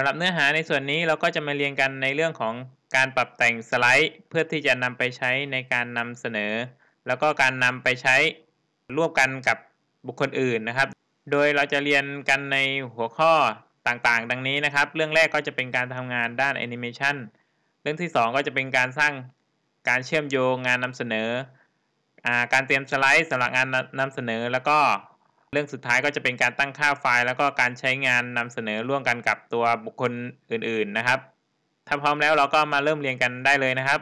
สำหรับเนื้อหาในส่วนนี้เราก็จะมาเรียนกันในเรื่องของการปรับแต่งสไลด์ เพื่อที่จะนำไปใช้ในการนำเสนอ แล้วก็การนำไปใช้ร่วมกันกับบุคคลอื่นนะครับ โดยเราจะเรียนกันในหัวข้อต่างๆ ดังนี้นะครับ เรื่องแรกก็จะเป็นการทำงานด้านแอนิเมชันเรื่องที่ 2 ก็จะเป็นการสร้างการเชื่อมโยงงานนำเสนออการเตรียมสไลด์สำหรับงานนำเสนอแล้วก็ เรื่องสุดท้ายก็จะเป็นการตั้งค่าไฟล์ แล้วก็การใช้งานนำเสนอร่วมกันกับตัวบุคคลอื่น ๆ นะครับ ถ้าพร้อมแล้วเราก็มาเริ่มเรียนกันได้เลยนะครับ